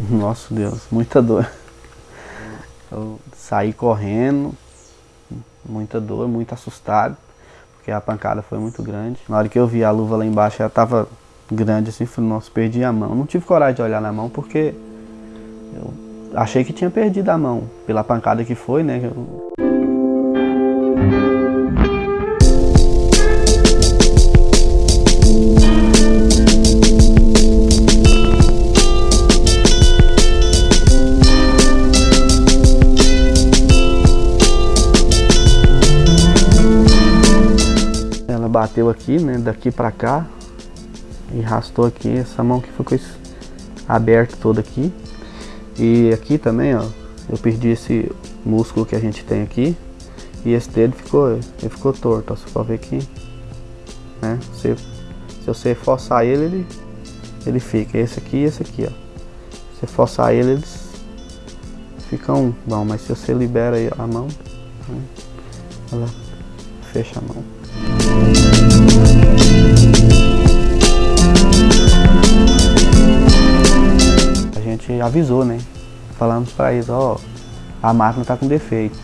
Nossa Deus, muita dor. Eu saí correndo, muita dor, muito assustado, porque a pancada foi muito grande. Na hora que eu vi a luva lá embaixo, ela tava grande assim, falei, nossa, perdi a mão. Não tive coragem de olhar na mão porque eu achei que tinha perdido a mão, pela pancada que foi, né? Eu... bateu aqui, né, daqui pra cá e rastou aqui, essa mão que ficou aberta toda aqui. E aqui também, ó, eu perdi esse músculo que a gente tem aqui e esse dedo ficou, ele ficou torto, ó, você pode ver aqui, né, se, se você forçar ele, ele, ele fica, esse aqui e esse aqui, ó. Se forçar ele, eles ficam bom, mas se você libera a mão, né, ela fecha a mão. Avisou, né? Falamos para eles, ó, a máquina tá com defeito.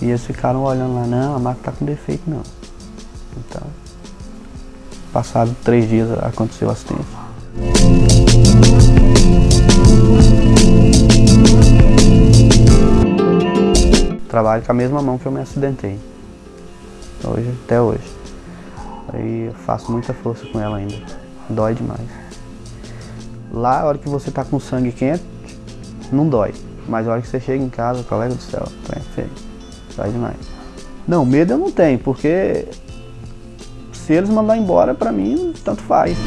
E eles ficaram olhando lá, não, a máquina tá com defeito não. Então, passado três dias aconteceu o acidente. Trabalho com a mesma mão que eu me acidentei hoje, até hoje. Aí eu faço muita força com ela ainda. Dói demais. Lá, a hora que você tá com sangue quente, não dói. Mas a hora que você chega em casa, colega do céu, é feio. Dói demais. Não, medo eu não tenho, porque se eles mandar embora, pra mim, tanto faz.